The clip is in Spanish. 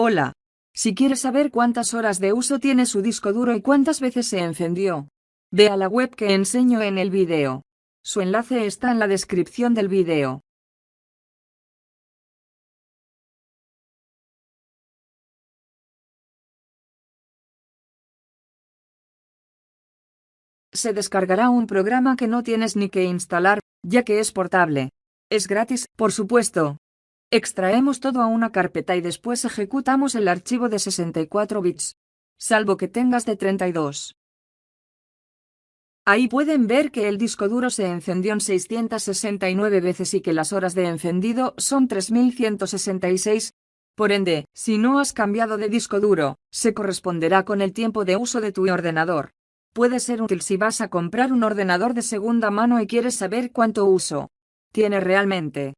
Hola. Si quieres saber cuántas horas de uso tiene su disco duro y cuántas veces se encendió, ve a la web que enseño en el video. Su enlace está en la descripción del video. Se descargará un programa que no tienes ni que instalar, ya que es portable. Es gratis, por supuesto. Extraemos todo a una carpeta y después ejecutamos el archivo de 64 bits. Salvo que tengas de 32. Ahí pueden ver que el disco duro se encendió en 669 veces y que las horas de encendido son 3166. Por ende, si no has cambiado de disco duro, se corresponderá con el tiempo de uso de tu ordenador. Puede ser útil si vas a comprar un ordenador de segunda mano y quieres saber cuánto uso tiene realmente.